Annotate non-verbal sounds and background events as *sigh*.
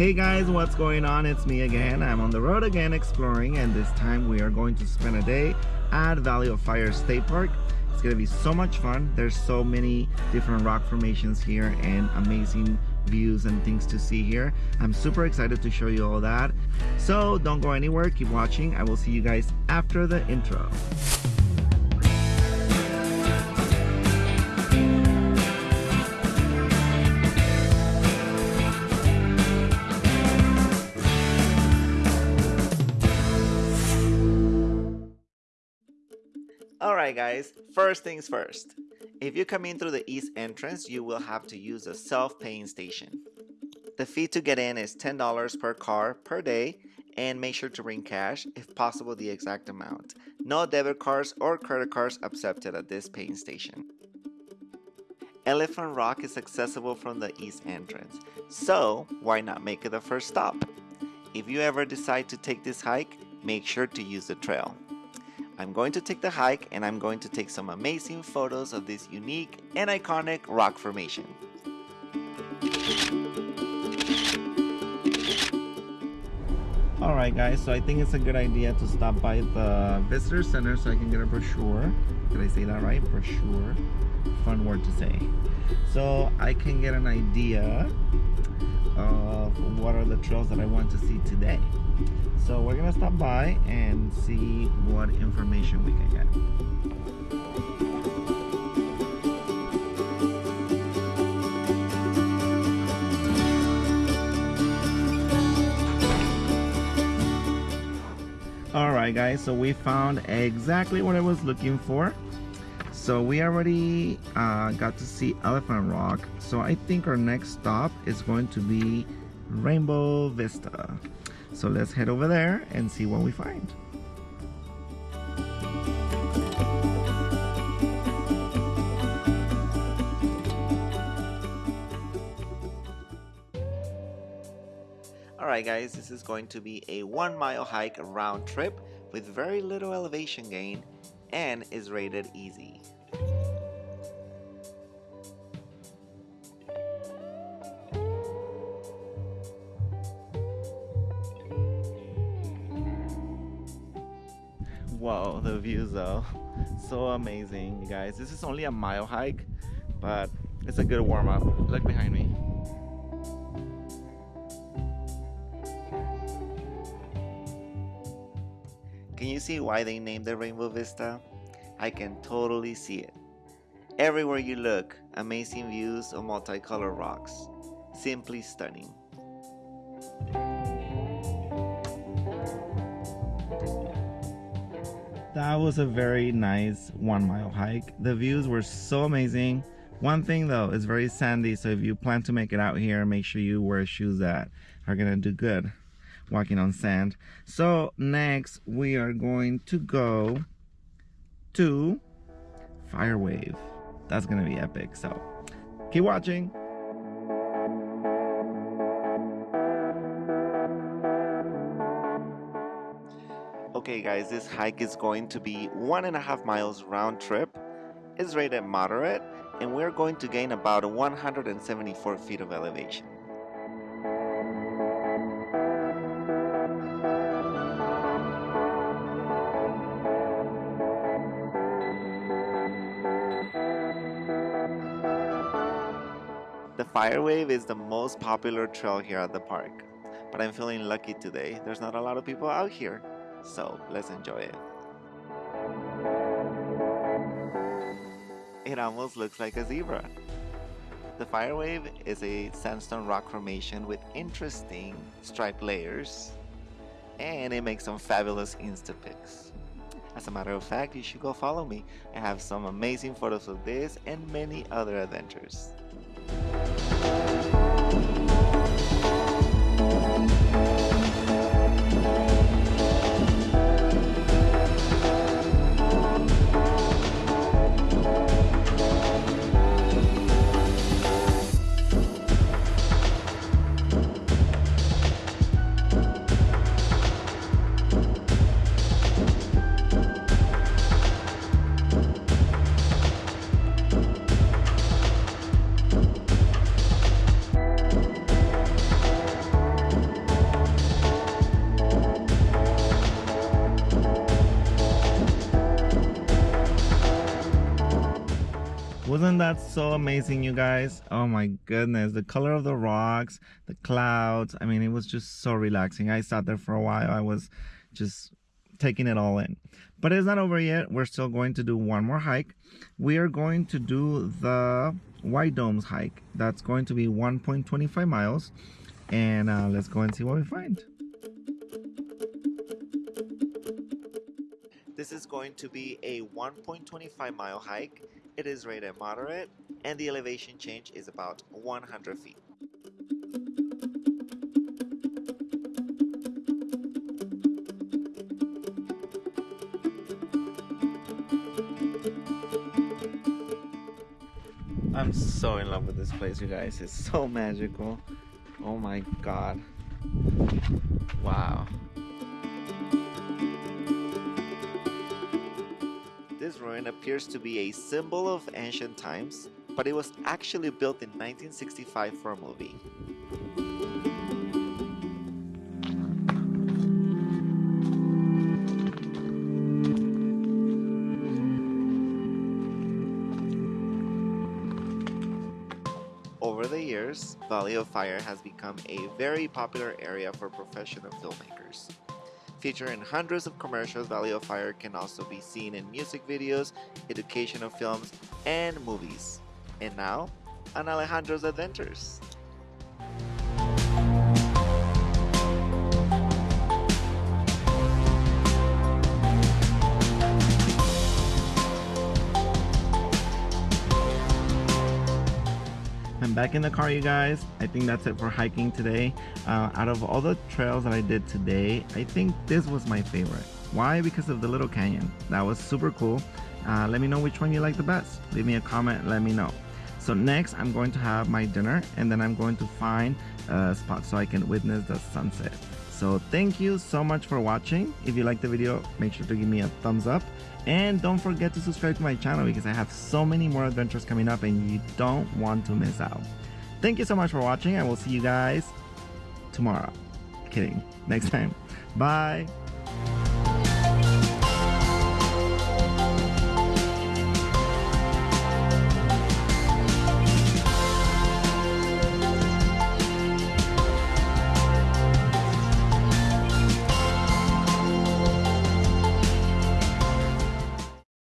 Hey guys, what's going on? It's me again. I'm on the road again exploring and this time we are going to spend a day at Valley of Fire State Park. It's gonna be so much fun. There's so many different rock formations here and amazing views and things to see here. I'm super excited to show you all that. So don't go anywhere, keep watching. I will see you guys after the intro. Guys, first things first. If you come in through the east entrance, you will have to use a self-paying station. The fee to get in is $10 per car per day and make sure to bring cash, if possible the exact amount. No debit cards or credit cards accepted at this paying station. Elephant Rock is accessible from the east entrance, so why not make it the first stop? If you ever decide to take this hike, make sure to use the trail. I'm going to take the hike and I'm going to take some amazing photos of this unique and iconic rock formation. Alright guys, so I think it's a good idea to stop by the visitor center so I can get a brochure. Did I say that right? Brochure. Fun word to say. So I can get an idea of what are the trails that I want to see today. So we're gonna stop by and see what information we can get. Alright guys, so we found exactly what I was looking for. So we already uh, got to see Elephant Rock. So I think our next stop is going to be Rainbow Vista. So let's head over there and see what we find. Alright guys, this is going to be a one mile hike round trip with very little elevation gain and is rated easy. The views though, *laughs* so amazing, you guys. This is only a mile hike, but it's a good warm up. Look behind me. Can you see why they named the Rainbow Vista? I can totally see it. Everywhere you look, amazing views of multicolored rocks. Simply stunning. That was a very nice one mile hike. The views were so amazing. One thing though, it's very sandy, so if you plan to make it out here, make sure you wear shoes that are gonna do good walking on sand. So next we are going to go to Fire Wave. That's gonna be epic, so keep watching. Okay guys, this hike is going to be one and a half miles round trip. It's rated moderate and we're going to gain about 174 feet of elevation. The Firewave is the most popular trail here at the park, but I'm feeling lucky today. There's not a lot of people out here. So let's enjoy it. It almost looks like a zebra. The Firewave is a sandstone rock formation with interesting stripe layers and it makes some fabulous Insta pics. As a matter of fact, you should go follow me. I have some amazing photos of this and many other adventures. Wasn't that so amazing, you guys? Oh my goodness, the color of the rocks, the clouds. I mean, it was just so relaxing. I sat there for a while. I was just taking it all in. But it's not over yet. We're still going to do one more hike. We are going to do the White Domes hike. That's going to be 1.25 miles. And uh, let's go and see what we find. This is going to be a 1.25 mile hike. It is rated moderate and the elevation change is about 100 feet. I'm so in love with this place, you guys. It's so magical. Oh my god. Wow. This ruin appears to be a symbol of ancient times, but it was actually built in 1965 for a movie. Over the years, Valley of Fire has become a very popular area for professional filmmakers. Featuring hundreds of commercials, Valley of Fire can also be seen in music videos, educational films, and movies. And now, on Alejandro's Adventures. Back in the car you guys. I think that's it for hiking today. Uh, out of all the trails that I did today I think this was my favorite. Why? Because of the little canyon. That was super cool. Uh, let me know which one you like the best. Leave me a comment let me know. So next I'm going to have my dinner and then I'm going to find a spot so I can witness the sunset so thank you so much for watching if you liked the video make sure to give me a thumbs up and don't forget to subscribe to my channel because I have so many more adventures coming up and you don't want to miss out. Thank you so much for watching. I will see you guys tomorrow. Kidding. Next time. Bye.